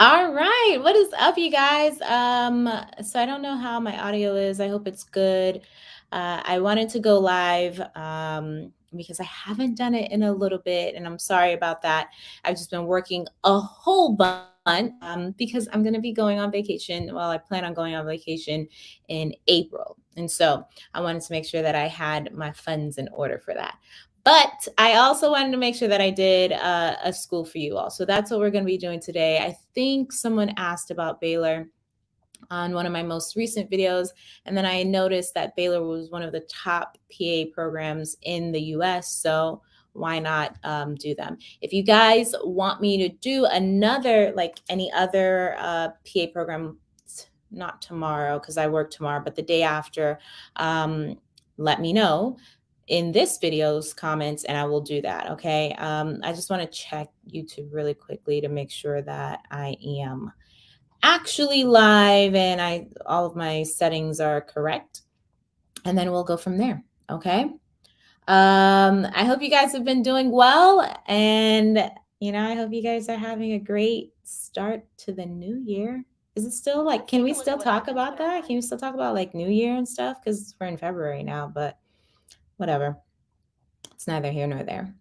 All right, what is up, you guys? Um, so I don't know how my audio is. I hope it's good. Uh, I wanted to go live um, because I haven't done it in a little bit, and I'm sorry about that. I've just been working a whole bunch um, because I'm going to be going on vacation. Well, I plan on going on vacation in April. And so I wanted to make sure that I had my funds in order for that. But I also wanted to make sure that I did uh, a school for you all. So that's what we're going to be doing today. I think someone asked about Baylor on one of my most recent videos. And then I noticed that Baylor was one of the top PA programs in the US. So why not um, do them? If you guys want me to do another, like any other uh, PA program, not tomorrow because I work tomorrow, but the day after, um, let me know in this video's comments and I will do that. Okay. Um, I just want to check YouTube really quickly to make sure that I am actually live and I all of my settings are correct. And then we'll go from there. Okay. Um, I hope you guys have been doing well. And, you know, I hope you guys are having a great start to the new year. Is it still like, can we still talk about that? Can we still talk about like New Year and stuff? Because we're in February now, but whatever. It's neither here nor there.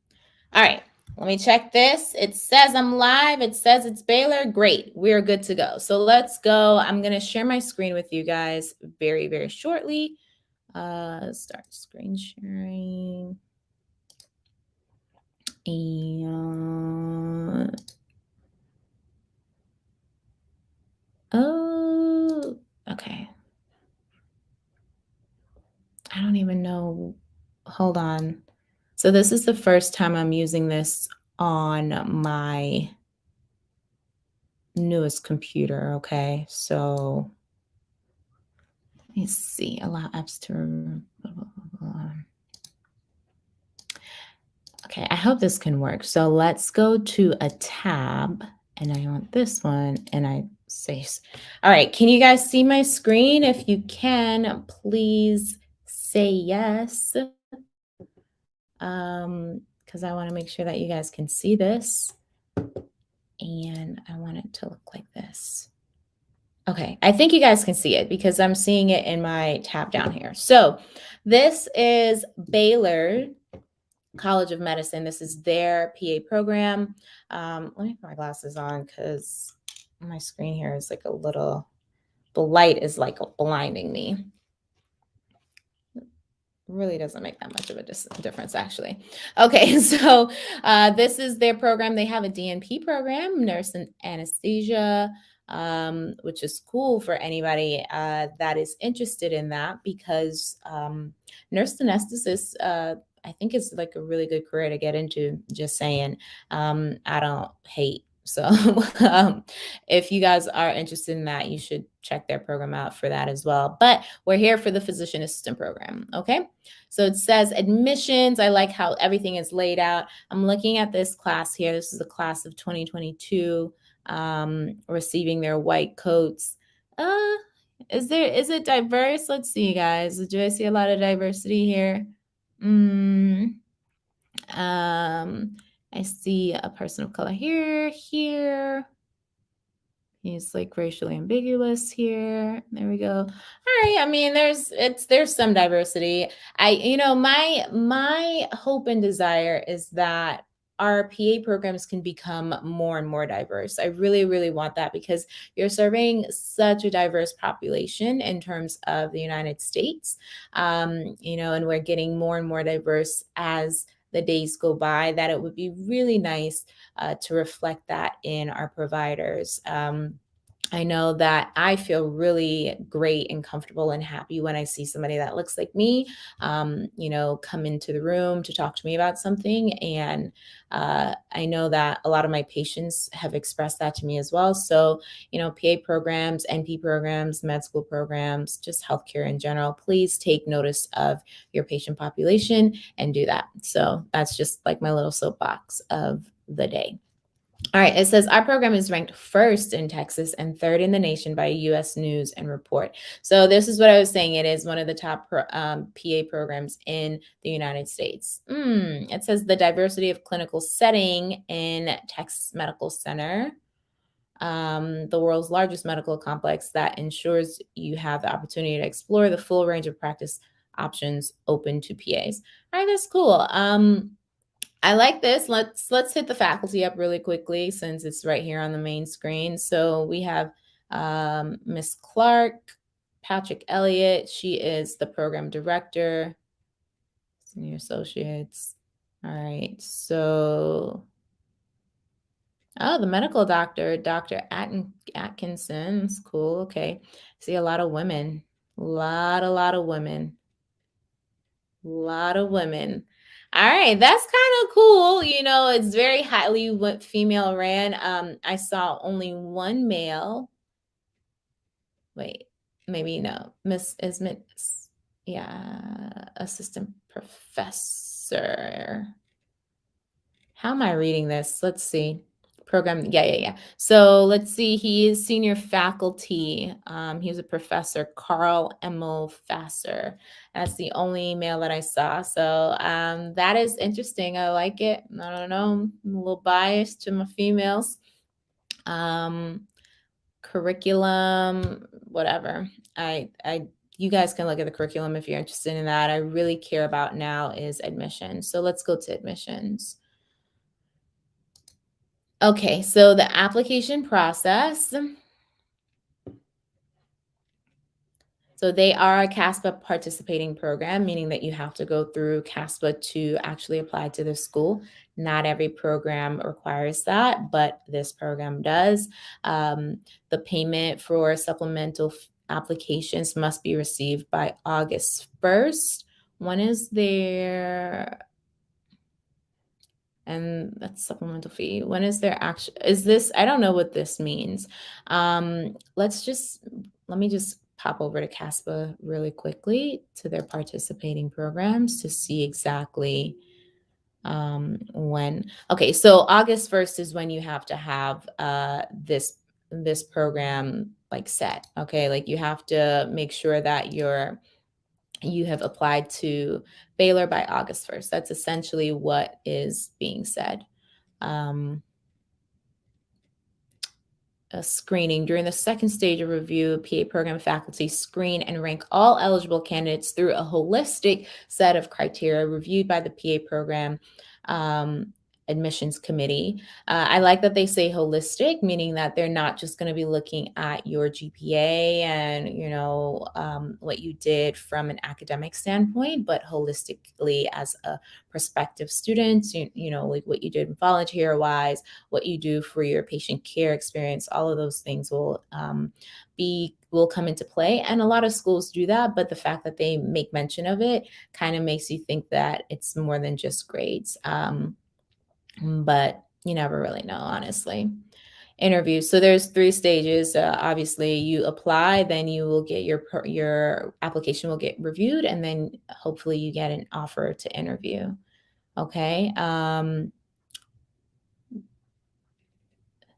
All right, let me check this. It says I'm live. It says it's Baylor. Great. We're good to go. So let's go. I'm going to share my screen with you guys very, very shortly. Uh, start screen sharing. And oh, okay. I don't even know hold on. So this is the first time I'm using this on my newest computer, okay? So let me see, allow apps to, blah, blah, blah, Okay, I hope this can work. So let's go to a tab and I want this one and I say, all right, can you guys see my screen? If you can, please say yes um, because I want to make sure that you guys can see this. And I want it to look like this. Okay, I think you guys can see it because I'm seeing it in my tab down here. So this is Baylor College of Medicine. This is their PA program. Um, let me put my glasses on because my screen here is like a little, the light is like blinding me really doesn't make that much of a difference actually. Okay so uh, this is their program. They have a dnp program nurse and anesthesia um, which is cool for anybody uh, that is interested in that because um, nurse anesthetist uh, i think is like a really good career to get into just saying. Um, i don't hate so um, if you guys are interested in that, you should check their program out for that as well. But we're here for the physician assistant program. Okay. So it says admissions. I like how everything is laid out. I'm looking at this class here. This is a class of 2022 um, receiving their white coats. Uh, is there, is it diverse? Let's see, guys. Do I see a lot of diversity here? Mm, um, I see a person of color here, here. He's like racially ambiguous here. There we go. All right. I mean, there's it's there's some diversity. I you know, my my hope and desire is that our PA programs can become more and more diverse. I really, really want that because you're serving such a diverse population in terms of the United States, um, you know, and we're getting more and more diverse as the days go by, that it would be really nice uh, to reflect that in our providers. Um, I know that I feel really great and comfortable and happy when I see somebody that looks like me, um, you know, come into the room to talk to me about something. And uh, I know that a lot of my patients have expressed that to me as well. So, you know, PA programs, NP programs, med school programs, just healthcare in general, please take notice of your patient population and do that. So that's just like my little soapbox of the day. All right, it says our program is ranked first in Texas and third in the nation by US News and Report. So this is what I was saying. It is one of the top um, PA programs in the United States. Mm, it says the diversity of clinical setting in Texas Medical Center, um, the world's largest medical complex that ensures you have the opportunity to explore the full range of practice options open to PAs. All right, that's cool. Um, I like this. Let's let's hit the faculty up really quickly since it's right here on the main screen. So we have um, Miss Clark, Patrick Elliott. She is the program director, senior associates. All right. So, oh, the medical doctor, Dr. Atten- Atkinson's cool. Okay. See a lot of women. A lot, a lot of women. A lot of women. All right, that's kind of cool. You know, it's very highly female ran. Um, I saw only one male. Wait, maybe no. Miss is Miss, yeah, assistant professor. How am I reading this? Let's see program. Yeah, yeah, yeah. So let's see. He is senior faculty. Um, he was a professor, Carl Emil Fasser. That's the only email that I saw. So um, that is interesting. I like it. I don't know. I'm a little biased to my females. Um, curriculum, whatever. I, I, you guys can look at the curriculum if you're interested in that. I really care about now is admissions. So let's go to admissions. Okay, so the application process. So they are a CASPA participating program, meaning that you have to go through CASPA to actually apply to the school. Not every program requires that, but this program does. Um, the payment for supplemental applications must be received by August 1st. When is their and that's supplemental fee. When is there action? Is this, I don't know what this means. Um, let's just, let me just pop over to CASPA really quickly to their participating programs to see exactly um, when. Okay, so August 1st is when you have to have uh, this this program like set. Okay, like you have to make sure that you're you have applied to Baylor by August 1st. That's essentially what is being said. Um, a screening. During the second stage of review, PA program faculty screen and rank all eligible candidates through a holistic set of criteria reviewed by the PA program um, admissions committee. Uh, I like that they say holistic, meaning that they're not just going to be looking at your GPA and you know um, what you did from an academic standpoint, but holistically as a prospective student, you, you know, like what you did volunteer wise, what you do for your patient care experience, all of those things will um, be will come into play and a lot of schools do that but the fact that they make mention of it kind of makes you think that it's more than just grades um, but you never really know, honestly. Interview. So there's three stages. Uh, obviously, you apply, then you will get your your application will get reviewed, and then hopefully you get an offer to interview. Okay. Um,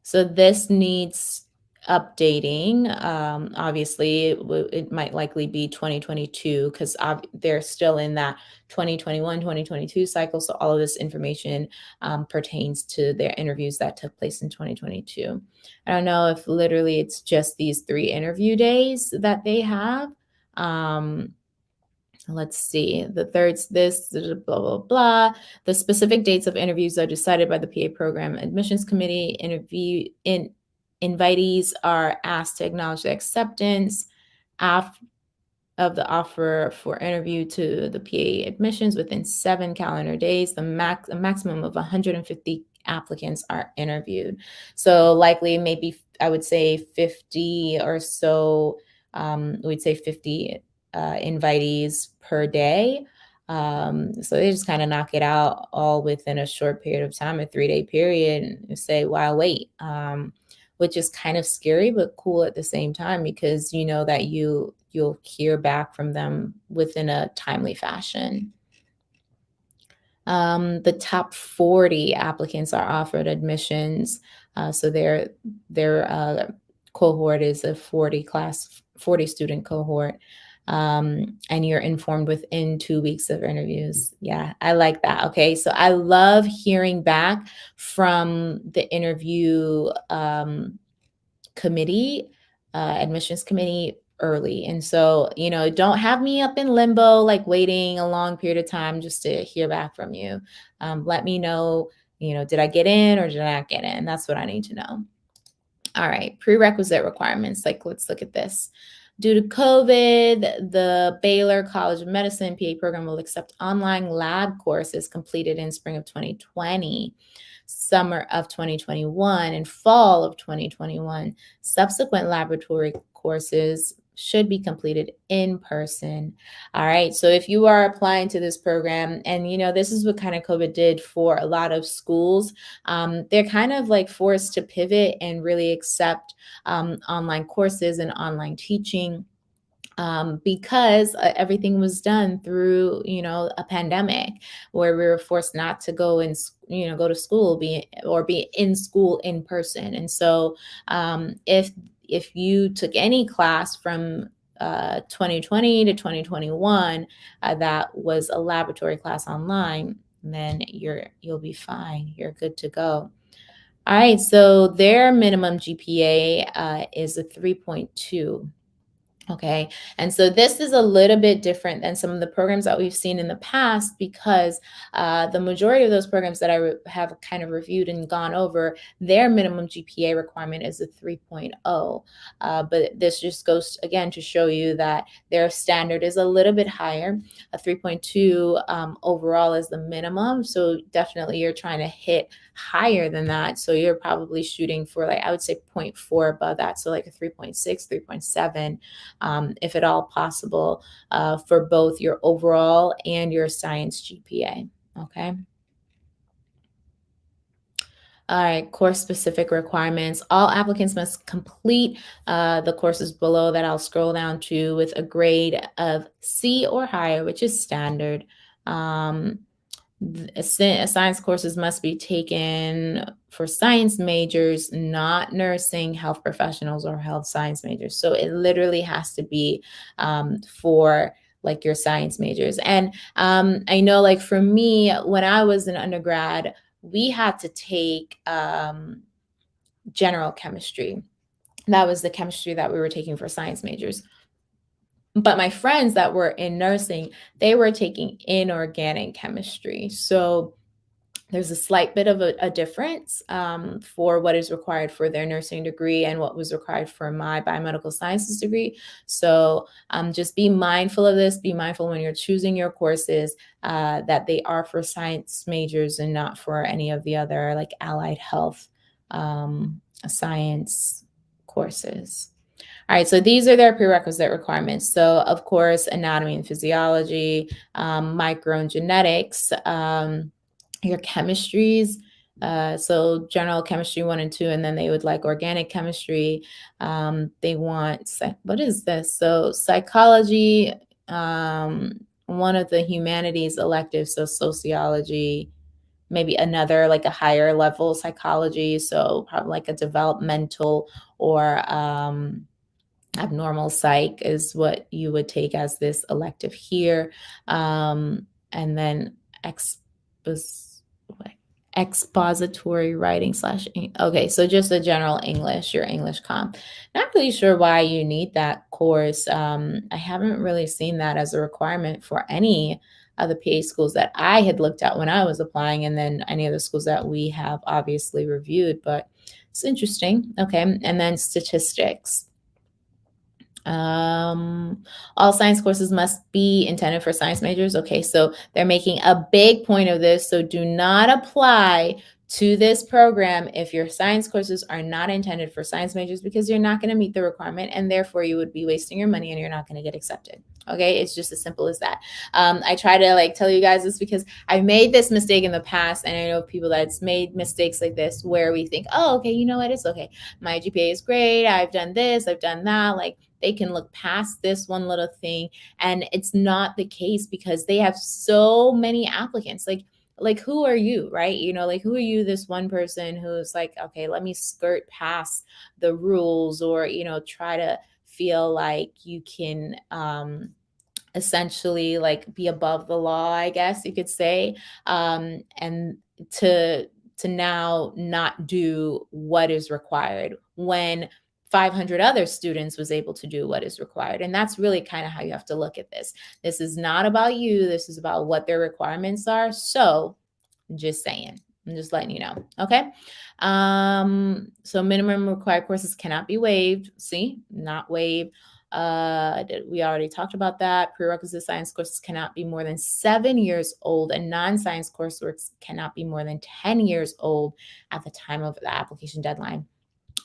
so this needs updating. Um, obviously, it, it, might likely be 2022 because they're still in that 2021 2022 cycle. So, all of this information um, pertains to their interviews that took place in 2022. I don't know if literally it's just these three interview days that they have. Um, let's see the third this blah blah blah the specific dates of interviews are decided by the pa program admissions committee interview in Invitees are asked to acknowledge the acceptance of the offer for interview to the PA admissions within seven calendar days. The max, a maximum of 150 applicants are interviewed. So likely, maybe I would say 50 or so. Um, we'd say 50 uh, invitees per day. Um, so they just kind of knock it out all within a short period of time, a three day period, and say, "Wow, wait." Um, which is kind of scary but cool at the same time because you know that you you'll hear back from them within a timely fashion. Um, the top 40 applicants are offered admissions. Uh, so their their uh, cohort is a 40 class, 40 student cohort. Um, and you're informed within two weeks of interviews. Yeah, I like that. Okay, so I love hearing back from the interview um, committee, uh, admissions committee early. And so, you know, don't have me up in limbo, like waiting a long period of time just to hear back from you. Um, let me know, you know, did I get in or did I not get in? That's what I need to know. All right, prerequisite requirements. Like, let's look at this. Due to COVID, the Baylor College of Medicine PA program will accept online lab courses completed in spring of 2020 summer of 2021 and fall of 2021. Subsequent laboratory courses should be completed in person. All right. So if you are applying to this program, and you know, this is what kind of COVID did for a lot of schools, um, they're kind of like forced to pivot and really accept um, online courses and online teaching um, because uh, everything was done through you know a pandemic where we were forced not to go and you know go to school be or be in school in person and so um, if if you took any class from uh, 2020 to 2021 uh, that was a laboratory class online then you're you'll be fine. You're good to go. All right so their minimum gpa uh, is a 3.2 Okay. And so this is a little bit different than some of the programs that we've seen in the past because uh, the majority of those programs that I have kind of reviewed and gone over, their minimum GPA requirement is a 3.0. Uh, but this just goes again to show you that their standard is a little bit higher. A 3.2 um, overall is the minimum. So definitely you're trying to hit higher than that. So you're probably shooting for like, I would say 0.4 above that. So like a 3.6, 3.7 um, if at all possible, uh, for both your overall and your science GPA. Okay. All right, course specific requirements. All applicants must complete uh, the courses below that I'll scroll down to with a grade of C or higher, which is standard. Um, science courses must be taken for science majors, not nursing, health professionals, or health science majors. So it literally has to be um, for like your science majors. And um, I know, like for me, when I was an undergrad, we had to take um, general chemistry. That was the chemistry that we were taking for science majors. But my friends that were in nursing, they were taking inorganic chemistry. So there's a slight bit of a, a difference um, for what is required for their nursing degree and what was required for my biomedical sciences degree. So um, just be mindful of this. Be mindful when you're choosing your courses uh, that they are for science majors and not for any of the other like allied health um, science courses. All right, so these are their prerequisite requirements. So, of course, anatomy and physiology, um, micro and genetics, um, your chemistries. Uh, so, general chemistry one and two, and then they would like organic chemistry. Um, they want, what is this? So, psychology, um, one of the humanities electives, so sociology, maybe another like a higher level psychology so probably like a developmental or um abnormal psych is what you would take as this elective here. Um, and then expos expository writing slash okay so just a general english your english comp. Not really sure why you need that course. Um, i haven't really seen that as a requirement for any of the pa schools that i had looked at when i was applying and then any of the schools that we have obviously reviewed but it's interesting. Okay and then statistics um, all science courses must be intended for science majors. Okay, so they're making a big point of this. So do not apply to this program if your science courses are not intended for science majors because you're not going to meet the requirement and therefore you would be wasting your money and you're not going to get accepted. Okay it's just as simple as that. Um, i try to like tell you guys this because i made this mistake in the past and i know people that's made mistakes like this where we think oh okay you know what? It's okay. My gpa is great. I've done this. I've done that. Like they can look past this one little thing and it's not the case because they have so many applicants. Like like who are you right? You know like who are you this one person who's like okay let me skirt past the rules or you know try to feel like you can um essentially like be above the law i guess you could say um and to to now not do what is required when 500 other students was able to do what is required. And that's really kind of how you have to look at this. This is not about you. This is about what their requirements are. So just saying, I'm just letting you know. Okay. Um, so minimum required courses cannot be waived. See, not waived. Uh, we already talked about that. Prerequisite science courses cannot be more than seven years old, and non science coursework cannot be more than 10 years old at the time of the application deadline.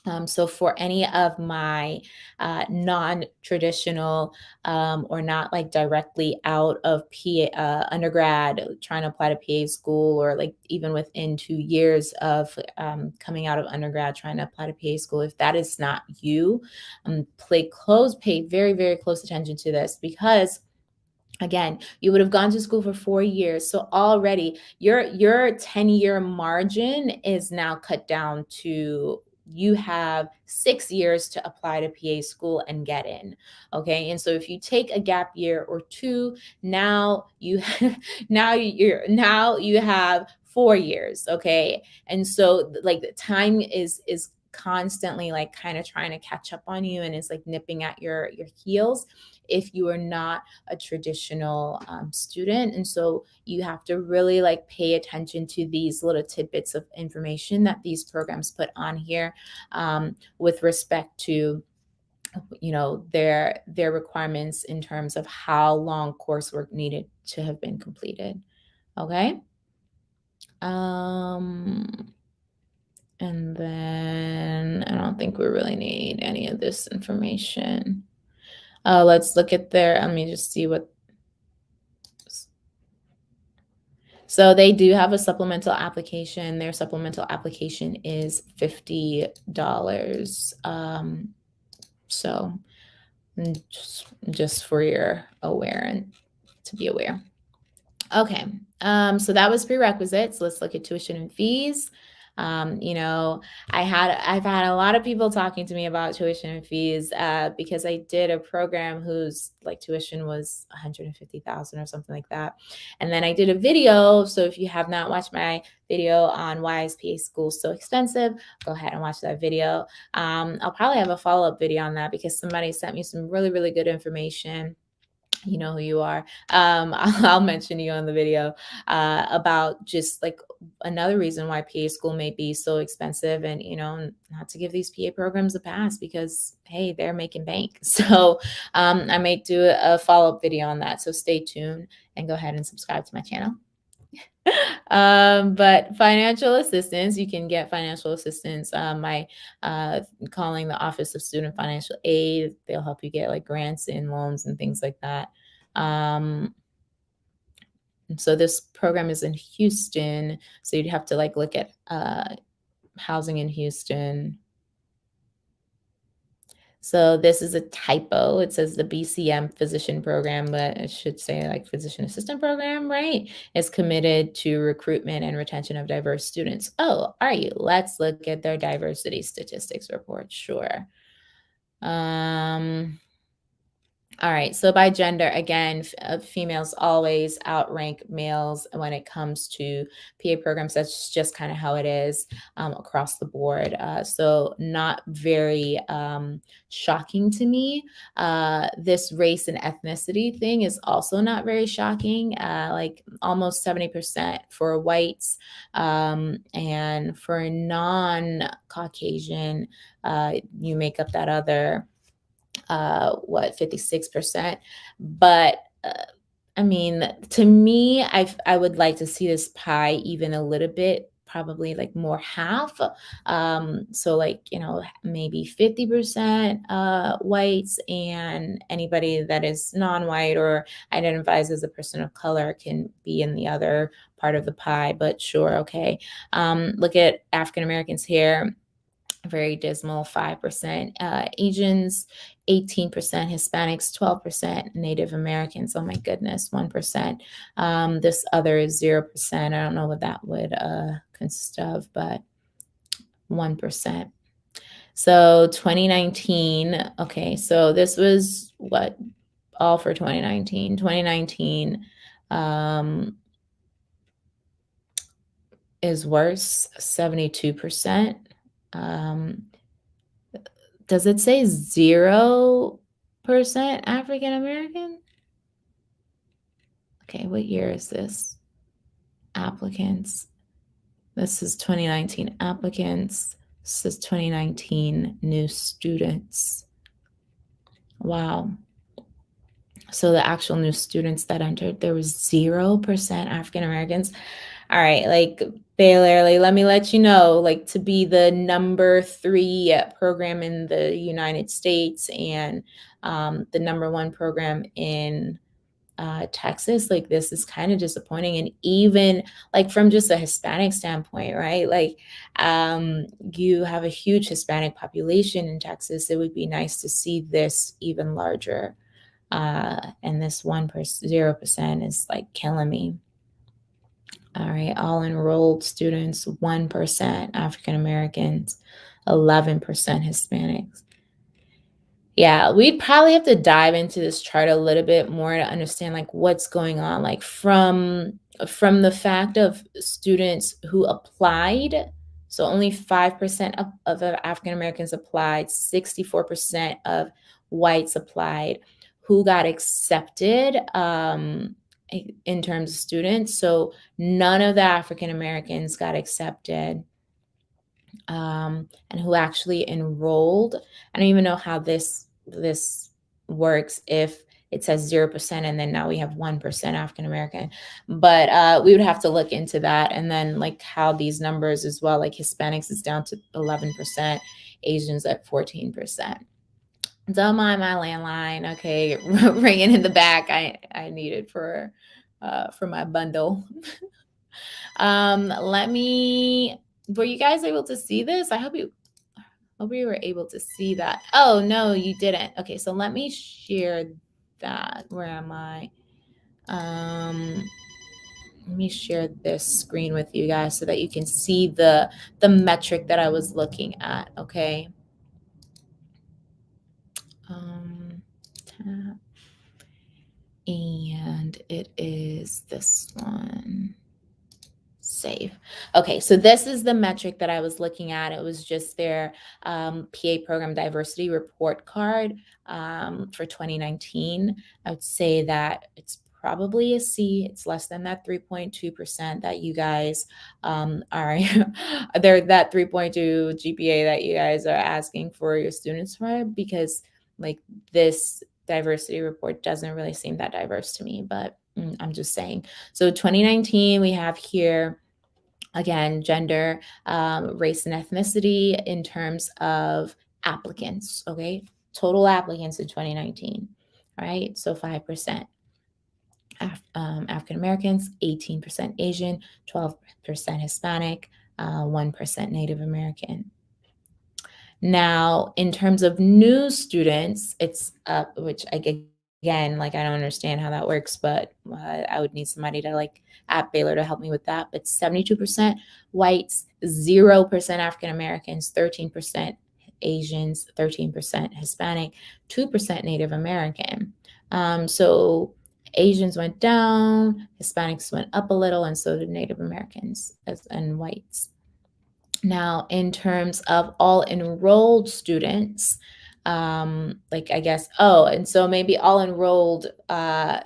Um, so for any of my uh, non-traditional um, or not like directly out of PA uh, undergrad trying to apply to PA school or like even within two years of um, coming out of undergrad trying to apply to PA school, if that is not you, um, play close, pay very, very close attention to this because again you would have gone to school for four years so already your your 10 year margin is now cut down to you have six years to apply to PA school and get in. Okay. And so if you take a gap year or two, now you now you're now you have four years. Okay. And so like the time is is constantly like kind of trying to catch up on you and is like nipping at your your heels if you are not a traditional um, student. And so you have to really like pay attention to these little tidbits of information that these programs put on here um, with respect to you know their their requirements in terms of how long coursework needed to have been completed. Okay? Um and then I don't think we really need any of this information. Uh, let's look at their, let me just see what. So they do have a supplemental application. Their supplemental application is $50. Um, so mm, just, just for your aware and to be aware. Okay, um, so that was prerequisites. Let's look at tuition and fees. Um, you know, I had I've had a lot of people talking to me about tuition fees uh, because I did a program whose like tuition was 150,000 or something like that. And then I did a video. So if you have not watched my video on why is PA school so expensive, go ahead and watch that video. Um, I'll probably have a follow up video on that because somebody sent me some really, really good information you know who you are. Um, I'll, I'll, mention you on the video uh, about just like another reason why PA school may be so expensive, and you know, not to give these PA programs a pass because hey, they're making bank. So um, I may do a, a follow up video on that. So stay tuned and go ahead and subscribe to my channel. um, but financial assistance, you can get financial assistance um, by uh, calling the Office of Student Financial Aid. They'll help you get like grants and loans and things like that. Um, so this program is in Houston, so you'd have to like look at uh, housing in Houston. So this is a typo. It says the BCM physician program, but it should say like physician assistant program, right? Is committed to recruitment and retention of diverse students. Oh, are you? Let's look at their diversity statistics report. Sure. Um, all right. So by gender, again, uh, females always outrank males when it comes to PA programs. That's just kind of how it is um, across the board. Uh, so not very um, shocking to me. Uh, this race and ethnicity thing is also not very shocking. Uh, like almost 70% for whites um, and for non-Caucasian, uh, you make up that other uh, what 56%. But uh, I mean, to me, I I would like to see this pie even a little bit, probably like more half. Um, so like you know maybe 50% uh, whites and anybody that is non-white or identifies as a person of color can be in the other part of the pie. But sure, okay. Um, look at African Americans here very dismal 5% uh, asians 18% hispanics 12% native americans oh my goodness 1% um, this other is 0% i don't know what that would uh, consist of but 1% so 2019 okay so this was what all for 2019 2019 um, is worse 72% um, does it say zero percent African American? Okay, what year is this? Applicants. This is 2019 applicants. This is 2019 new students. Wow. So the actual new students that entered, there was 0% African Americans all right, like Baylor, like let me let you know, like to be the number three program in the United States and um, the number one program in uh, Texas, like this is kind of disappointing. And even like from just a Hispanic standpoint, right? Like um, you have a huge Hispanic population in Texas. It would be nice to see this even larger. Uh, and this one percent, zero percent is like killing me. All right, all enrolled students, 1% African Americans, 11% Hispanics. Yeah, we'd probably have to dive into this chart a little bit more to understand like what's going on like from from the fact of students who applied so only 5% of, of African Americans applied, 64% of whites applied who got accepted um, in terms of students. So none of the African Americans got accepted um, and who actually enrolled. I don't even know how this this works if it says 0% and then now we have 1% African American. But uh, we would have to look into that and then like how these numbers as well, like Hispanics is down to 11%, Asians at 14%. Don't mind my landline. Okay, ringing in the back. I I needed for uh, for my bundle. um, let me. Were you guys able to see this? I hope you. Hope you were able to see that. Oh no, you didn't. Okay, so let me share that. Where am I? Um, let me share this screen with you guys so that you can see the the metric that I was looking at. Okay. Um, tap. And it is this one. Save. Okay, so this is the metric that I was looking at. It was just their um, PA program diversity report card um, for 2019. I would say that it's probably a C. It's less than that 3.2% that you guys um, are there that 3.2 GPA that you guys are asking for your students for because like this diversity report doesn't really seem that diverse to me, but mm, I'm just saying. So 2019, we have here again gender, um, race, and ethnicity in terms of applicants. Okay, total applicants in 2019. All right, so 5%. Af um, African Americans, 18% Asian, 12% Hispanic, uh, 1% Native American. Now, in terms of new students, it's up, which I again, like I don't understand how that works, but uh, I would need somebody to like at Baylor to help me with that. But 72% whites, 0% African Americans, 13% Asians, 13% Hispanic, 2% Native American. Um, so Asians went down, Hispanics went up a little, and so did Native Americans as, and whites. Now, in terms of all enrolled students, um, like I guess, oh, and so maybe all enrolled uh,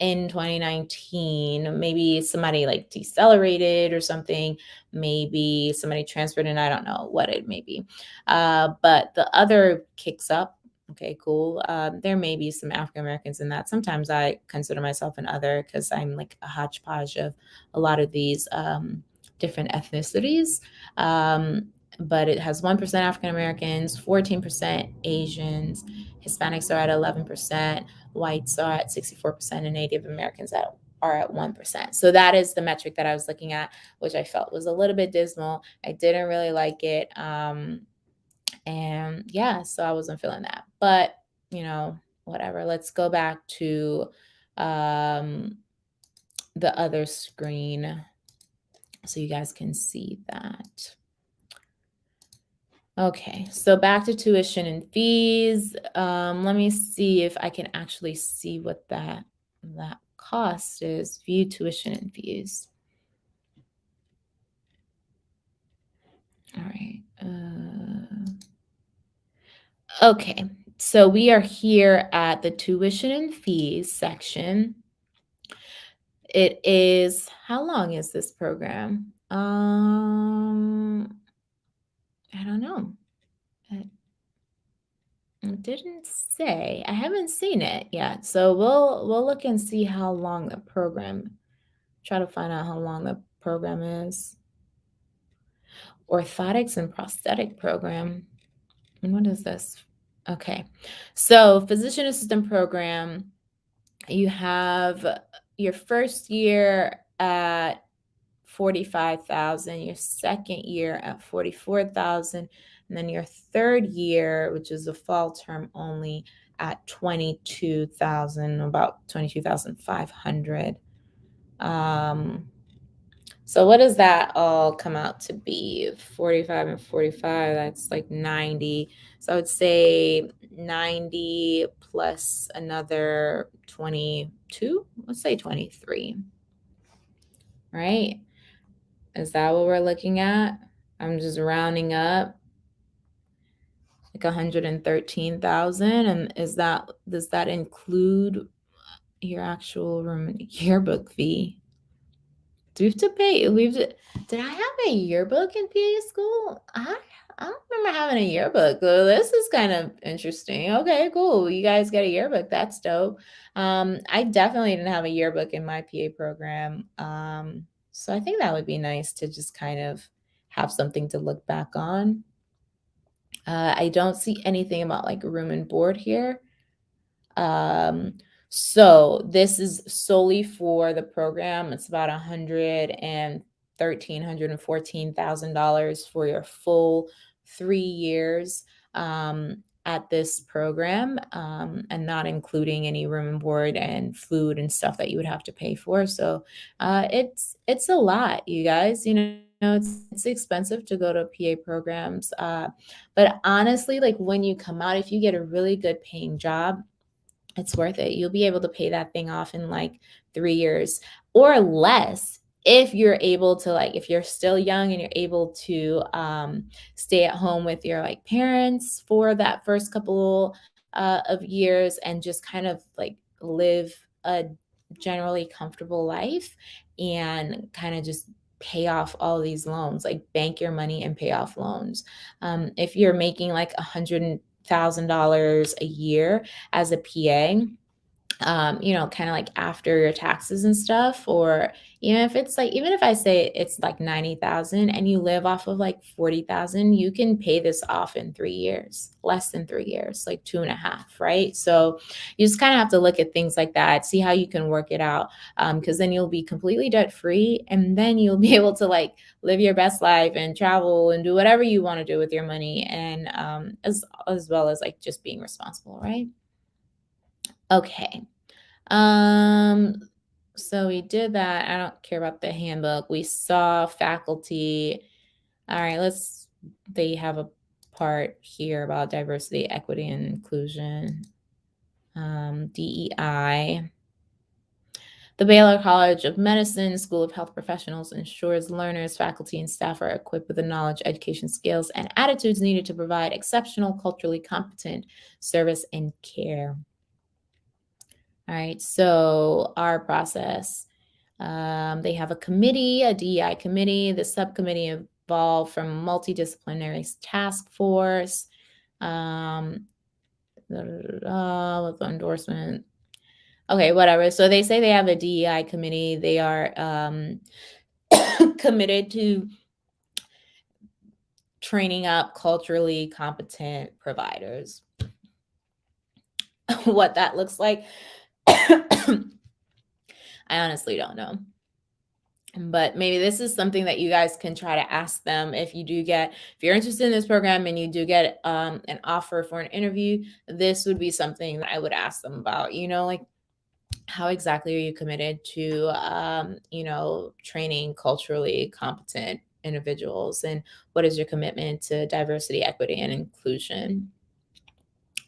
in 2019, maybe somebody like decelerated or something, maybe somebody transferred and I don't know what it may be. Uh, but the other kicks up. Okay, cool. Um, there may be some African Americans in that. Sometimes I consider myself an other because I'm like a hodgepodge of a lot of these um, different ethnicities. Um, but it has 1% African Americans, 14% Asians, Hispanics are at 11%, whites are at 64%, and Native Americans at, are at 1%. So that is the metric that I was looking at, which I felt was a little bit dismal. I didn't really like it. Um, yeah, so I wasn't feeling that. But, you know, whatever. Let's go back to um, the other screen so you guys can see that. Okay, so back to tuition and fees. Um, let me see if I can actually see what that that cost is. View tuition and fees. All right. Uh, okay, so we are here at the tuition and fees section. It is, how long is this program? Um, I don't know. It, it didn't say. I haven't seen it yet. So we'll we'll look and see how long the program. Try to find out how long the program is. Orthotics and prosthetic program. And what is this? Okay. So physician assistant program, you have your first year at 45,000, your second year at 44,000, and then your third year, which is a fall term only, at 22,000, about 22,500. Um, so what does that all come out to be? 45 and 45, that's like 90. So I would say 90 plus another 22, let's say 23. Right? Is that what we're looking at? I'm just rounding up like 113,000 and is that does that include your actual room yearbook fee? Do we have to pay? We have did I have a yearbook in PA school? I I don't remember having a yearbook. This is kind of interesting. Okay, cool. You guys get a yearbook. That's dope. Um, I definitely didn't have a yearbook in my PA program. Um, so I think that would be nice to just kind of have something to look back on. Uh, I don't see anything about like room and board here. Um, so this is solely for the program. It's about a hundred and thirteen hundred and fourteen thousand dollars for your full three years um, at this program, um, and not including any room and board and food and stuff that you would have to pay for. So uh, it's it's a lot, you guys. You know. It's, it's expensive to go to PA programs. Uh, but honestly, like when you come out, if you get a really good paying job, it's worth it. You'll be able to pay that thing off in like three years or less if you're able to like if you're still young and you're able to um, stay at home with your like parents for that first couple uh, of years and just kind of like live a generally comfortable life and kind of just pay off all these loans like bank your money and pay off loans. Um, if you're making like a hundred thousand dollars a year as a PA, um, you know, kind of like after your taxes and stuff, or even if it's like, even if I say it's like 90,000 and you live off of like 40,000, you can pay this off in three years, less than three years, like two and a half, right? So you just kind of have to look at things like that, see how you can work it out. Um, cause then you'll be completely debt free and then you'll be able to like live your best life and travel and do whatever you want to do with your money. And, um, as, as well as like just being responsible, right? Okay. Um, so we did that. I don't care about the handbook. We saw faculty. All right, let's, they have a part here about diversity, equity, and inclusion. Um, DEI. The Baylor College of Medicine School of Health Professionals ensures learners, faculty, and staff are equipped with the knowledge, education, skills, and attitudes needed to provide exceptional, culturally competent service and care. All right, so our process. Um, they have a committee, a DEI committee. The subcommittee evolved from multidisciplinary task force um, with endorsement. Okay, whatever. So they say they have a DEI committee. They are um, committed to training up culturally competent providers. what that looks like I honestly don't know. but maybe this is something that you guys can try to ask them. If you do get if you're interested in this program and you do get um, an offer for an interview this would be something that i would ask them about. You know like how exactly are you committed to um, you know training culturally competent individuals? And what is your commitment to diversity equity and inclusion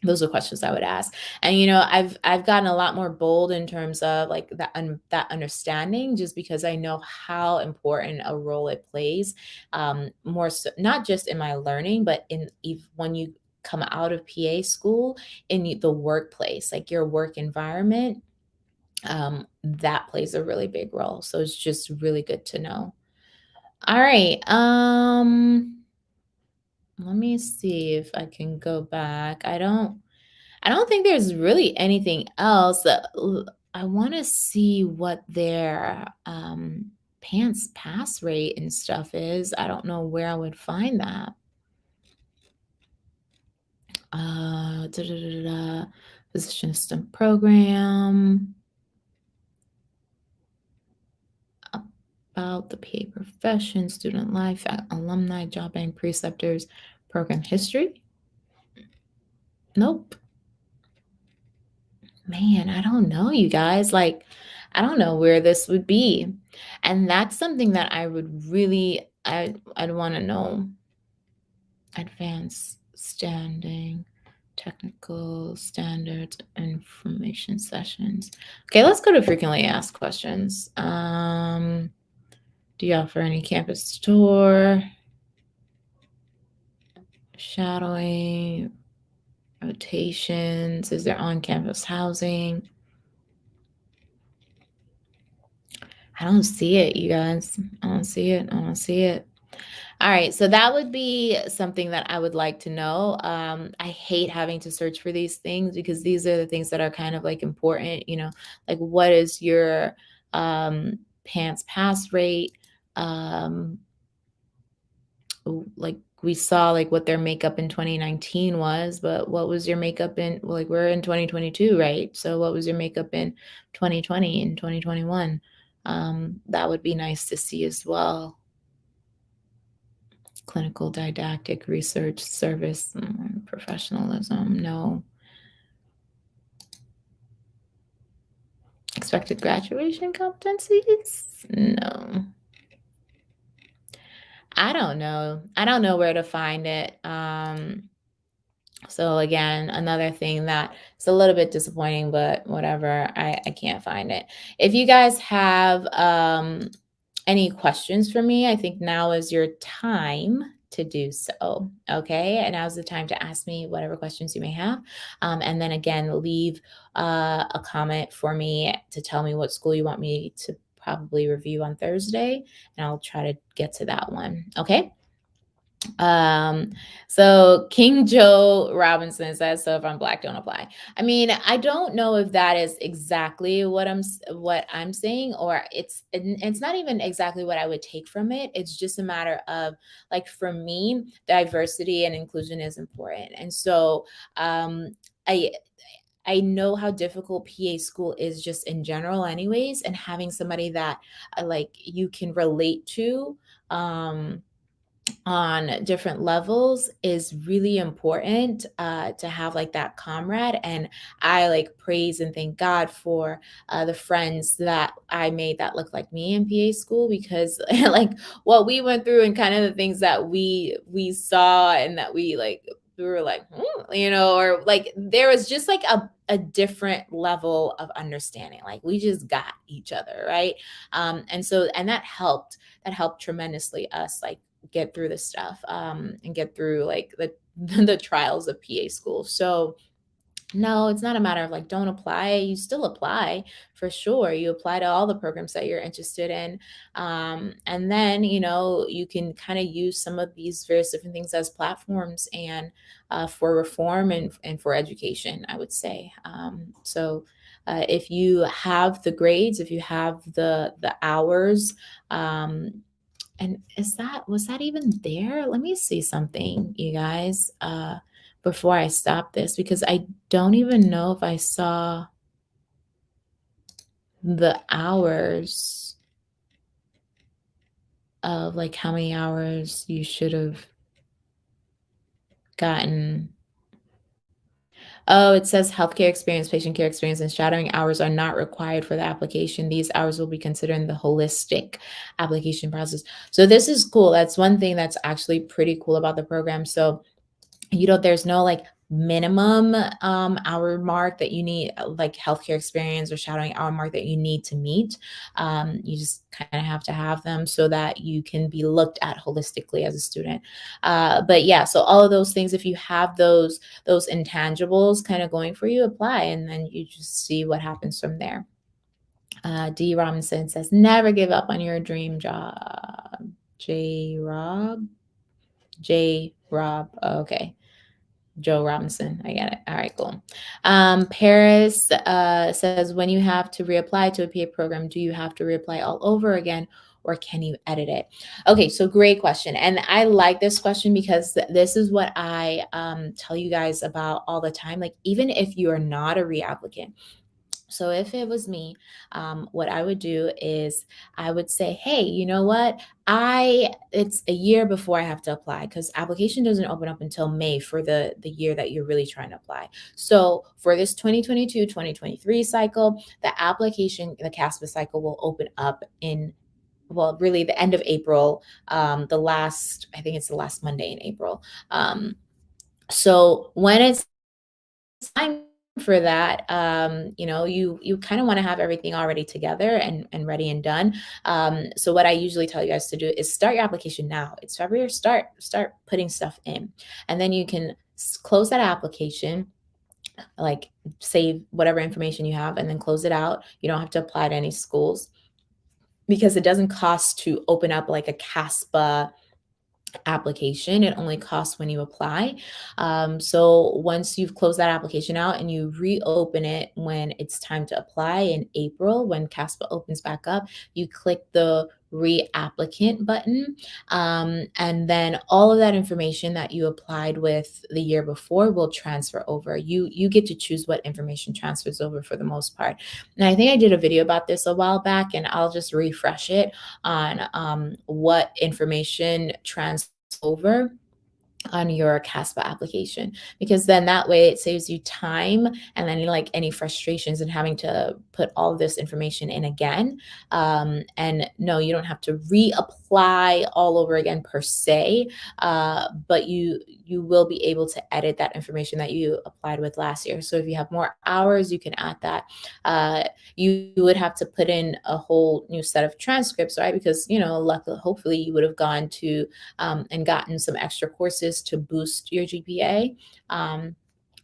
those are questions I would ask. And you know, I've I've gotten a lot more bold in terms of like that un, that understanding, just because I know how important a role it plays. Um, more so, not just in my learning, but in if, when you come out of PA school in the workplace, like your work environment, um, that plays a really big role. So it's just really good to know. All right. Um, let me see if I can go back. I don't I don't think there's really anything else. that I want to see what their um, PANCE pass rate and stuff is. I don't know where I would find that. Uh, da, da, da, Physician assistant program. About the PA profession, student life, alumni, job bank, preceptors, program history. Nope man, I don't know, you guys. Like, I don't know where this would be. And that's something that I would really, I, I'd want to know. Advanced standing, technical standards, information sessions. Okay, let's go to frequently asked questions. Um, do you offer any campus tour? Shadowing, rotations? Is there on campus housing? I don't see it, you guys. I don't see it. I don't see it. All right, so that would be something that I would like to know. Um, I hate having to search for these things because these are the things that are kind of like important, you know, like what is your um, PANCE pass rate? Um, like we saw like what their makeup in 2019 was, but what was your makeup in like we're in 2022, right? So what was your makeup in 2020 and 2021? Um, that would be nice to see as well. Clinical didactic research service mm, professionalism, no. Expected graduation competencies? No. I don't know. I don't know where to find it. Um, so again, another thing that is a little bit disappointing, but whatever. I, I can't find it. If you guys have um, any questions for me, I think now is your time to do so. Okay. And now's the time to ask me whatever questions you may have. Um, and then again, leave uh, a comment for me to tell me what school you want me to probably review on Thursday, and I'll try to get to that one. Okay. Um, so King Joe Robinson says, so if I'm black, don't apply. I mean, I don't know if that is exactly what I'm what I'm saying, or it's it's not even exactly what I would take from it. It's just a matter of like for me, diversity and inclusion is important. And so um I I know how difficult PA school is just in general, anyways, and having somebody that uh, like you can relate to um, on different levels is really important uh, to have like that comrade. And I like praise and thank God for uh, the friends that I made that look like me in PA school because like what we went through and kind of the things that we we saw and that we like we were like, hmm, you know, or like there was just like a, a different level of understanding. Like we just got each other, right? Um, and so, and that helped, that helped tremendously us like get through this stuff um, and get through like the, the trials of PA school. So, no, it's not a matter of like don't apply. You still apply for sure. You apply to all the programs that you're interested in. Um, and then, you know, you can kind of use some of these various different things as platforms and uh, for reform and, and for education, I would say. Um, so uh, if you have the grades, if you have the the hours, um, and is that was that even there? Let me see something, you guys. Uh, before I stop this because I don't even know if I saw the hours. of like how many hours you should have gotten. Oh, it says healthcare experience, patient care experience, and shadowing hours are not required for the application. These hours will be considered in the holistic application process. So this is cool. That's one thing that's actually pretty cool about the program. So you know, there's no like minimum um, hour mark that you need, uh, like healthcare experience or shadowing hour mark that you need to meet. Um, you just kind of have to have them so that you can be looked at holistically as a student. Uh, but yeah, so all of those things, if you have those those intangibles kind of going for you, apply, and then you just see what happens from there. Uh, D. Robinson says, never give up on your dream job. J. Rob. J. Rob. Okay. Joe Robinson. I get it. All right, cool. Um, Paris uh, says, when you have to reapply to a PA program, do you have to reapply all over again or can you edit it? Okay, so great question. And I like this question because th this is what I um, tell you guys about all the time. Like, even if you are not a reapplicant, so if it was me, um, what I would do is I would say, hey, you know what? I it's a year before I have to apply because application doesn't open up until May for the the year that you're really trying to apply. So for this 2022-2023 cycle, the application, the CASPA cycle will open up in well, really the end of April, um, the last, I think it's the last Monday in April. Um, so when it's time for that um you know you you kind of want to have everything already together and and ready and done. Um so what i usually tell you guys to do is start your application now. It's february start start putting stuff in. And then you can close that application like save whatever information you have and then close it out. You don't have to apply to any schools because it doesn't cost to open up like a caspa application. It only costs when you apply. Um, so once you've closed that application out and you reopen it when it's time to apply in April, when CASPA opens back up, you click the reapplicant button. Um, and then all of that information that you applied with the year before will transfer over. You, you get to choose what information transfers over for the most part. And I think I did a video about this a while back and I'll just refresh it on um, what information transfers over on your CASPA application because then that way it saves you time and then like any frustrations and having to put all this information in again. Um, and no, you don't have to reapply all over again per se, uh, but you you will be able to edit that information that you applied with last year. So if you have more hours, you can add that. Uh, you, you would have to put in a whole new set of transcripts, right? Because you know, luckily, hopefully, you would have gone to um, and gotten some extra courses to boost your GPA. Um,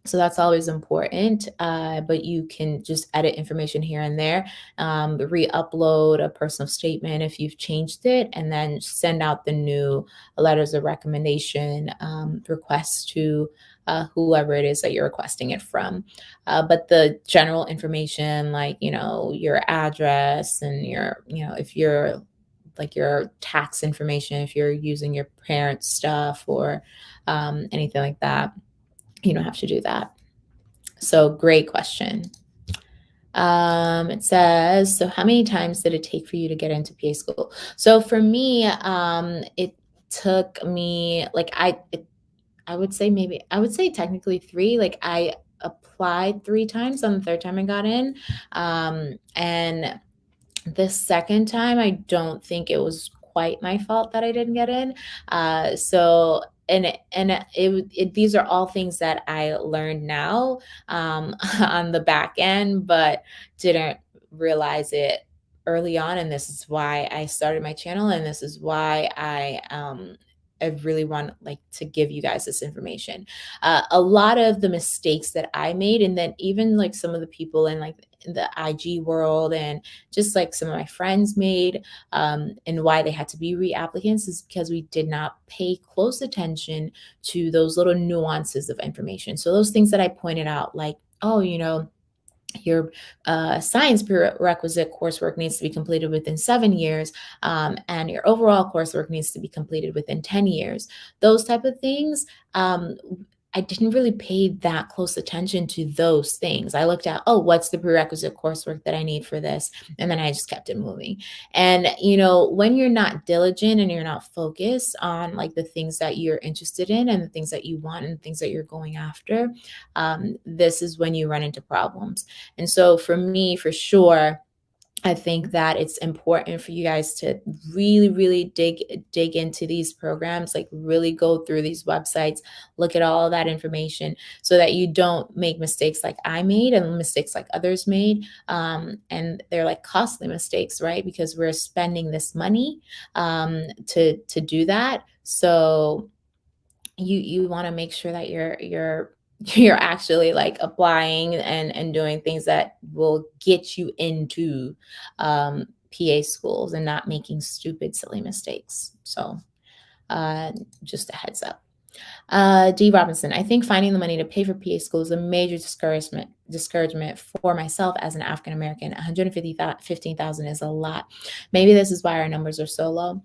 so that's always important, uh, but you can just edit information here and there, um, re-upload a personal statement if you've changed it, and then send out the new letters of recommendation um, requests to uh, whoever it is that you're requesting it from. Uh, but the general information, like, you know, your address and your, you know, if you're like your tax information, if you're using your parents' stuff or um, anything like that, you don't have to do that. So great question. Um, it says, so how many times did it take for you to get into PA school? So for me, um, it took me like I, it, I would say maybe I would say technically three. Like I applied three times. On the third time I got in, um, and the second time I don't think it was quite my fault that I didn't get in. Uh, so and and it, it, these are all things that I learned now um, on the back end, but didn't realize it early on. And this is why I started my channel, and this is why I um, I really want like to give you guys this information. Uh, a lot of the mistakes that I made, and then even like some of the people in like the IG world and just like some of my friends made, um, and why they had to be reapplicants is because we did not pay close attention to those little nuances of information. So those things that I pointed out, like, oh, you know, your uh, science prerequisite coursework needs to be completed within seven years um, and your overall coursework needs to be completed within 10 years those type of things um, I didn't really pay that close attention to those things. I looked at, oh, what's the prerequisite coursework that I need for this? And then I just kept it moving. And, you know, when you're not diligent and you're not focused on like the things that you're interested in and the things that you want and things that you're going after, um, this is when you run into problems. And so for me, for sure, I think that it's important for you guys to really, really dig dig into these programs, like really go through these websites, look at all that information so that you don't make mistakes like I made and mistakes like others made. Um, and they're like costly mistakes, right? Because we're spending this money um, to to do that. So you you want to make sure that you're you're you're actually like applying and and doing things that will get you into um, PA schools and not making stupid silly mistakes. So uh, just a heads up. Uh, D. Robinson, I think finding the money to pay for PA school is a major discouragement discouragement for myself as an African American. 115,000 is a lot. Maybe this is why our numbers are so low.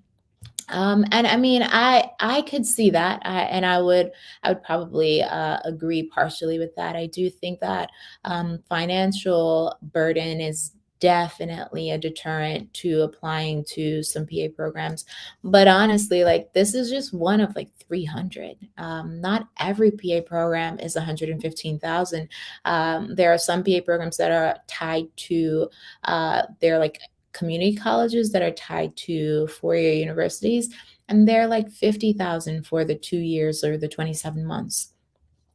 Um, and I mean, I I could see that, I, and I would I would probably uh, agree partially with that. I do think that um, financial burden is definitely a deterrent to applying to some PA programs. But honestly, like this is just one of like 300. Um, not every PA program is 115,000. Um, there are some PA programs that are tied to uh, they're like community colleges that are tied to four-year universities, and they're like 50,000 for the two years or the 27 months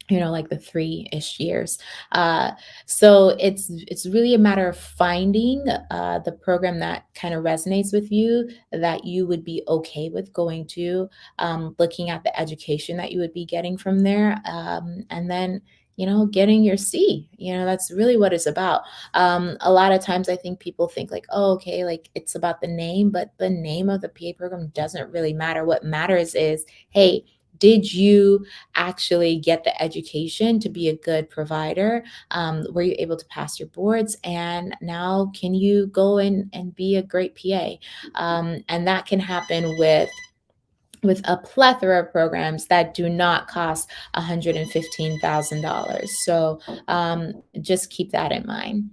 you know like the three-ish years. Uh, so it's it's really a matter of finding uh, the program that kind of resonates with you that you would be okay with going to um, looking at the education that you would be getting from there um, and then you know, getting your C. You know, that's really what it's about. Um, a lot of times I think people think like, oh, okay, like it's about the name, but the name of the PA program doesn't really matter. What matters is, hey, did you actually get the education to be a good provider? Um, were you able to pass your boards? And now can you go in and be a great PA? Um, and that can happen with with a plethora of programs that do not cost $115,000. So um, just keep that in mind.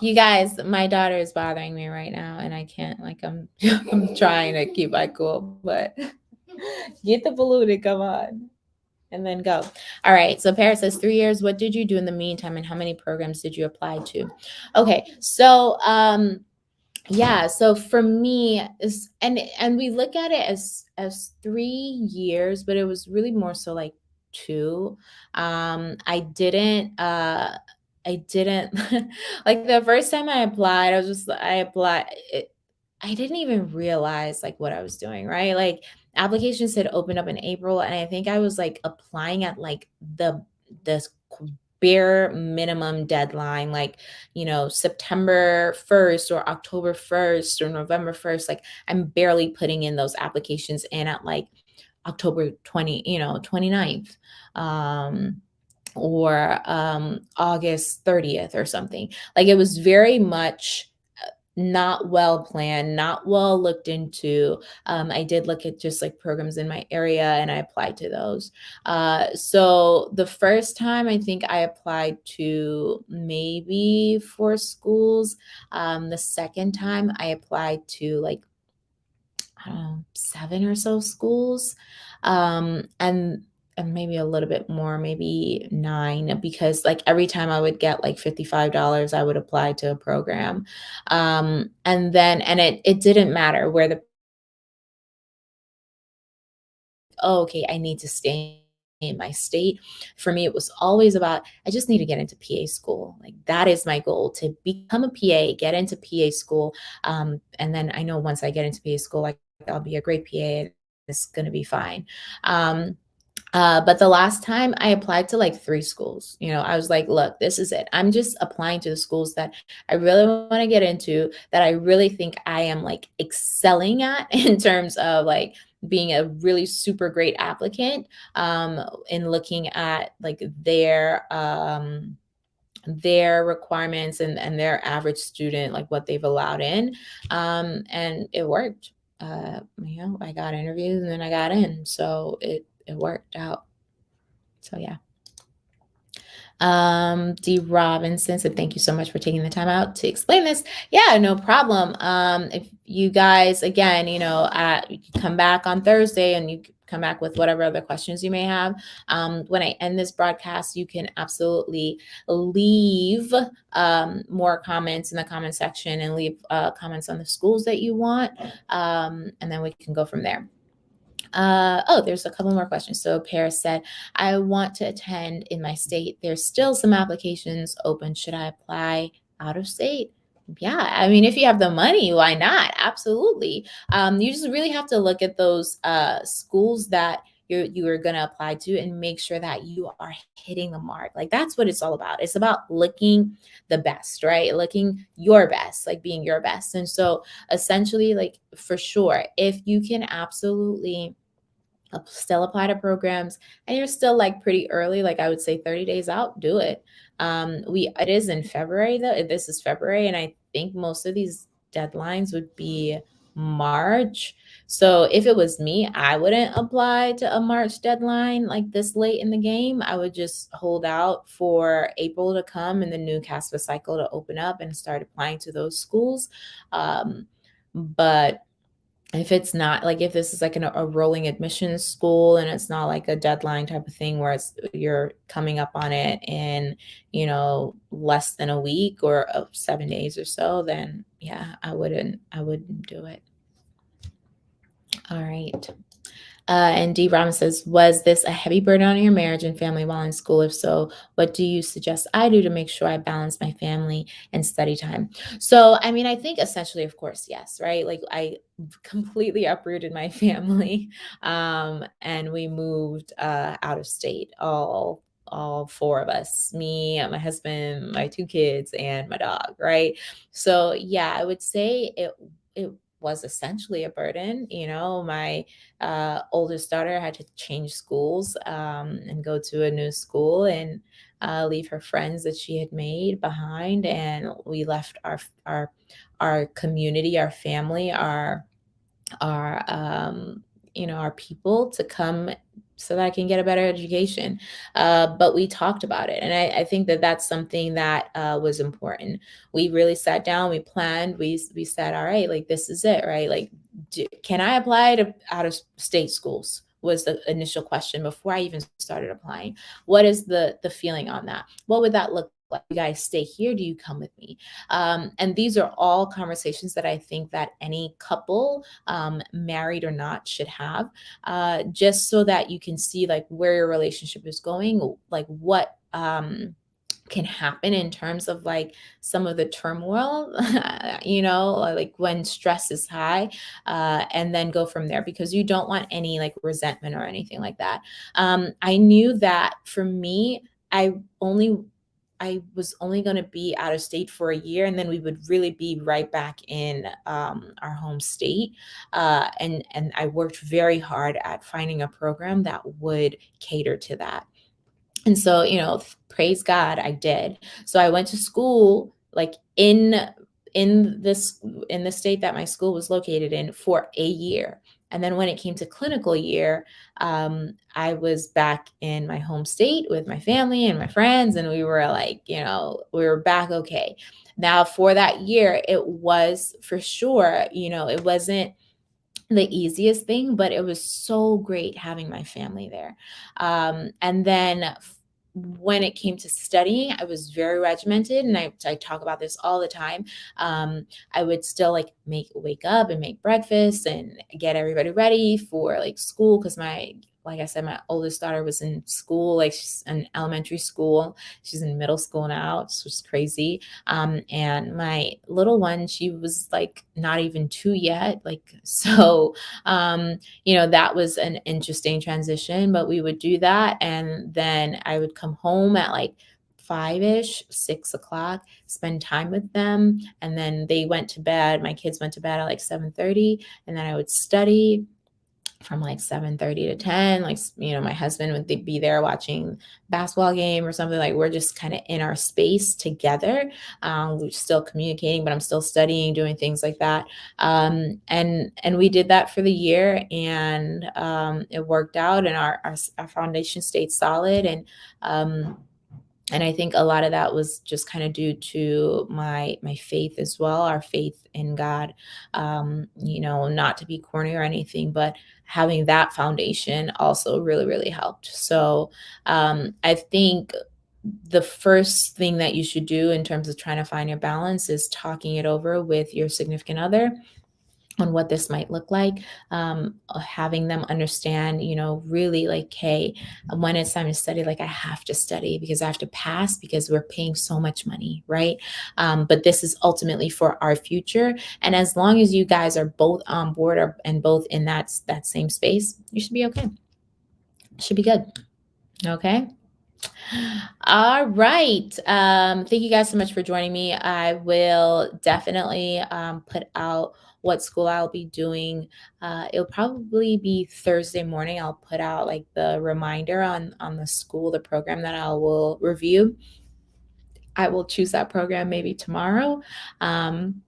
You guys, my daughter is bothering me right now and I can't like I'm I'm trying to keep my cool, but Get the and come on. And then go. All right. So Paris says three years. What did you do in the meantime and how many programs did you apply to? Okay. So um yeah so for me is and and we look at it as as three years but it was really more so like two um i didn't uh i didn't like the first time i applied i was just i applied it, i didn't even realize like what i was doing right like applications had opened up in April and I think I was like applying at like the this bare minimum deadline like you know September 1st or October 1st or November 1st like I'm barely putting in those applications in at like October 20 you know 29th um or um August 30th or something. Like it was very much not well planned, not well looked into. Um, I did look at just like programs in my area and I applied to those. Uh, so the first time I think I applied to maybe four schools. Um, the second time I applied to like, I don't know, seven or so schools. Um, and and maybe a little bit more, maybe nine, because like every time I would get like $55, I would apply to a program. Um, and then, and it, it didn't matter where the, oh, okay, I need to stay in my state. For me, it was always about, I just need to get into PA school. Like that is my goal to become a PA, get into PA school. Um, and then I know once I get into PA school, like I'll be a great PA. It's going to be fine. Um, uh, but the last time I applied to like three schools, you know, I was like, look, this is it. I'm just applying to the schools that I really want to get into, that I really think I am like excelling at in terms of like being a really super great applicant um, in looking at like their um, their requirements and, and their average student, like what they've allowed in. Um, and it worked. Uh, you know, I got interviews and then I got in. So it, it worked out. So yeah. Um, D. Robinson said, thank you so much for taking the time out to explain this. Yeah, no problem. Um, if you guys, again, you know, uh, you come back on Thursday and you come back with whatever other questions you may have. Um, when I end this broadcast, you can absolutely leave um, more comments in the comment section and leave uh, comments on the schools that you want. Um, and then we can go from there. Uh, oh, there's a couple more questions. So Paris said, I want to attend in my state. There's still some applications open. Should I apply out of state? Yeah, I mean, if you have the money, why not? Absolutely. Um, you just really have to look at those uh, schools that you're you are going to apply to and make sure that you are hitting the mark. Like that's what it's all about. It's about looking the best, right? Looking your best, like being your best. And so essentially, like for sure, if you can absolutely still apply to programs and you're still like pretty early like i would say 30 days out do it. Um we it is in february though this is february and i think most of these deadlines would be march. So if it was me i wouldn't apply to a march deadline like this late in the game. I would just hold out for april to come and the new caspa cycle to open up and start applying to those schools. Um but if it's not like if this is like an, a rolling admissions school and it's not like a deadline type of thing where it's you're coming up on it in you know less than a week or uh, seven days or so then yeah i wouldn't i wouldn't do it. All right uh, and D. Robin says, Was this a heavy burden on your marriage and family while in school? If so, what do you suggest I do to make sure I balance my family and study time? So, I mean, I think essentially, of course, yes, right? Like, I completely uprooted my family um, and we moved uh, out of state all all four of us me my husband my two kids and my dog right so yeah i would say it it was essentially a burden. You know, my uh, oldest daughter had to change schools um, and go to a new school and uh, leave her friends that she had made behind, and we left our our our community, our family, our our um, you know our people to come so that I can get a better education. Uh, but we talked about it. And I, I think that that's something that uh, was important. We really sat down, we planned, we, we said, all right, like this is it, right? Like, do, can I apply to out of state schools? was the initial question before I even started applying. What is the the feeling on that? What would that look you guys stay here? Do you come with me? Um, and these are all conversations that I think that any couple, um, married or not, should have, uh, just so that you can see like where your relationship is going, like what um, can happen in terms of like some of the turmoil, you know, like when stress is high, uh, and then go from there because you don't want any like resentment or anything like that. Um, I knew that for me, I only I was only going to be out of state for a year, and then we would really be right back in um, our home state. Uh, and and I worked very hard at finding a program that would cater to that. And so, you know, praise God, I did. So I went to school like in in this in the state that my school was located in for a year and then when it came to clinical year, um, I was back in my home state with my family and my friends, and we were like, you know, we were back okay. Now, for that year, it was for sure, you know, it wasn't the easiest thing, but it was so great having my family there. Um, and then when it came to studying, I was very regimented, and I, I talk about this all the time. Um, I would still like make wake up and make breakfast and get everybody ready for like school because my like I said, my oldest daughter was in school, like she's in elementary school. She's in middle school now. It's just crazy. Um, and my little one, she was like not even two yet. Like, so, um, you know, that was an interesting transition, but we would do that. And then I would come home at like five ish, six o'clock, spend time with them. And then they went to bed. My kids went to bed at like 7 30. And then I would study from like 7 30 to 10 like you know my husband would be there watching basketball game or something like we're just kind of in our space together um, we're still communicating but i'm still studying doing things like that. Um, and and we did that for the year and um, it worked out and our, our, our foundation stayed solid and um, and i think a lot of that was just kind of due to my my faith as well our faith in god. Um you know not to be corny or anything but having that foundation also really really helped. So um i think the first thing that you should do in terms of trying to find your balance is talking it over with your significant other on what this might look like um, uh, having them understand you know really like hey when it's time to study like i have to study because i have to pass because we're paying so much money right? Um, but this is ultimately for our future. And as long as you guys are both on board or, and both in that that same space you should be okay. Should be good. Okay? All right. Um, thank you guys so much for joining me. I will definitely um, put out what school I'll be doing. Uh, it'll probably be Thursday morning. I'll put out like the reminder on on the school, the program that I will review. I will choose that program maybe tomorrow. Um,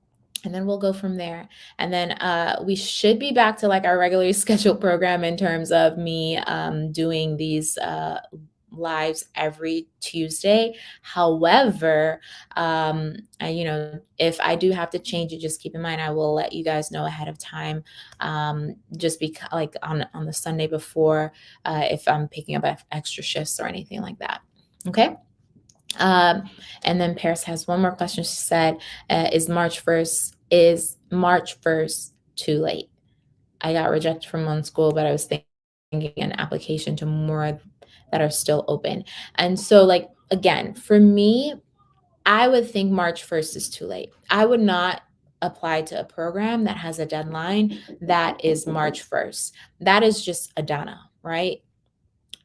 and then we'll go from there. And then uh, we should be back to like our regularly scheduled program in terms of me um, doing these uh, lives every Tuesday. However, um, I, you know, if I do have to change it, just keep in mind I will let you guys know ahead of time. Um, just because, like on on the Sunday before, uh, if I'm picking up extra shifts or anything like that. Okay. Um, and then Paris has one more question. She said, uh, "Is March first is March first too late?" I got rejected from one school, but I was thinking an application to more that are still open. And so, like, again, for me, I would think March 1st is too late. I would not apply to a program that has a deadline that is March 1st. That is just a dana, right?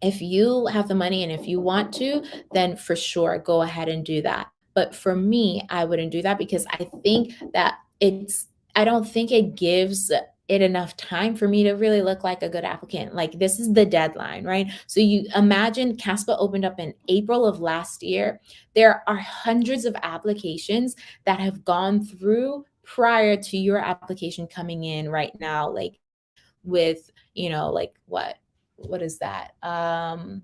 If you have the money and if you want to, then for sure go ahead and do that. But for me, I wouldn't do that because I think that it's, I don't think it gives it enough time for me to really look like a good applicant. Like this is the deadline, right? So you imagine CASPA opened up in April of last year. There are hundreds of applications that have gone through prior to your application coming in right now, like with, you know, like what, what is that? Um,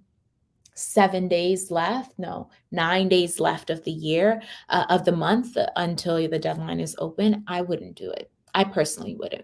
seven days left no nine days left of the year uh, of the month until the deadline is open i wouldn't do it i personally wouldn't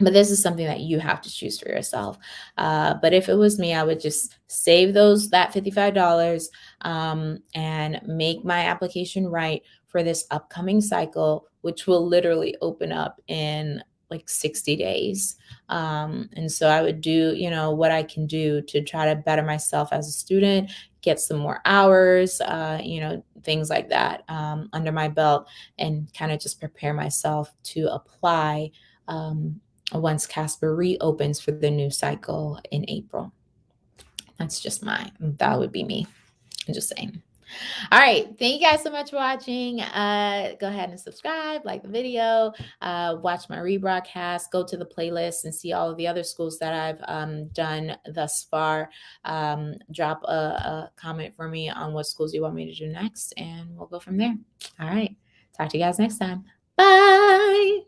but this is something that you have to choose for yourself. Uh, but if it was me i would just save those that $55 um, and make my application right for this upcoming cycle which will literally open up in like 60 days. Um, and so i would do you know what i can do to try to better myself as a student get some more hours uh, you know things like that um, under my belt and kind of just prepare myself to apply um, once CASPA reopens for the new cycle in April. That's just my, that would be me. I'm just saying. All right. Thank you guys so much for watching. Uh, go ahead and subscribe, like the video, uh, watch my rebroadcast, go to the playlist and see all of the other schools that I've um, done thus far. Um, drop a, a comment for me on what schools you want me to do next, and we'll go from there. All right. Talk to you guys next time. Bye.